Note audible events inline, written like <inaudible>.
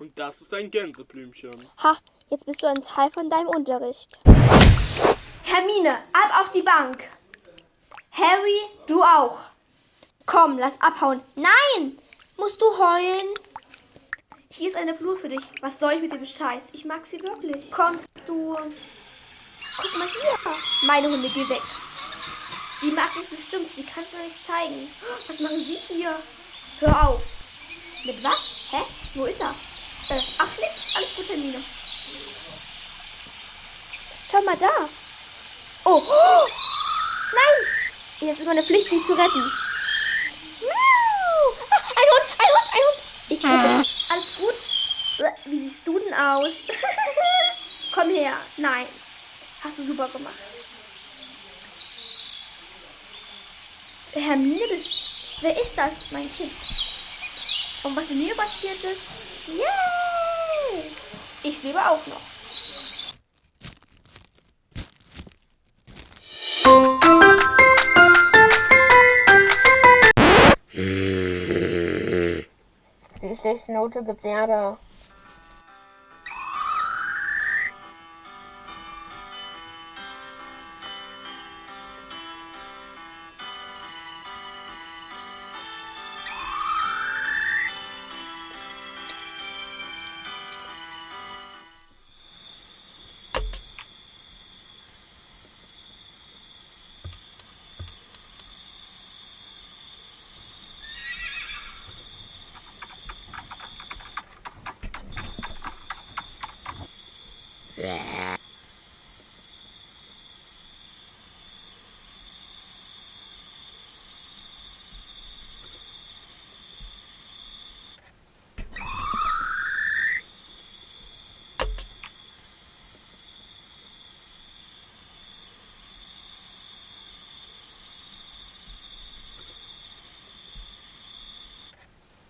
Und das ist ein Gänseblümchen. Ha, jetzt bist du ein Teil von deinem Unterricht. Hermine, ab auf die Bank. Harry, du auch. Komm, lass abhauen. Nein! Musst du heulen? Hier ist eine Blume für dich. Was soll ich mit dem Scheiß? Ich mag sie wirklich. Kommst du? Guck mal hier. Meine Hunde, geh weg. Sie mag mich bestimmt. Sie kann es mir nicht zeigen. Was machen Sie hier? Hör auf. Mit was? Hä? Wo ist er? Äh, ach, nichts. Alles gut, Hermine. Schau mal da. Oh. oh. <gasps> Nein! Jetzt ist meine Pflicht, sie zu retten. Ah, ein Hund, ein Hund, ein Hund. Ich rette dich. Alles gut? Äh, Wie siehst du denn aus? <laughs> Komm her. Nein. Hast du super gemacht. Hermine, bist. Wer ist das? Mein Kind. Und was mir passiert ist? Yay! Ich lebe auch noch. Die schlechte Note gibt Erde. Yeah.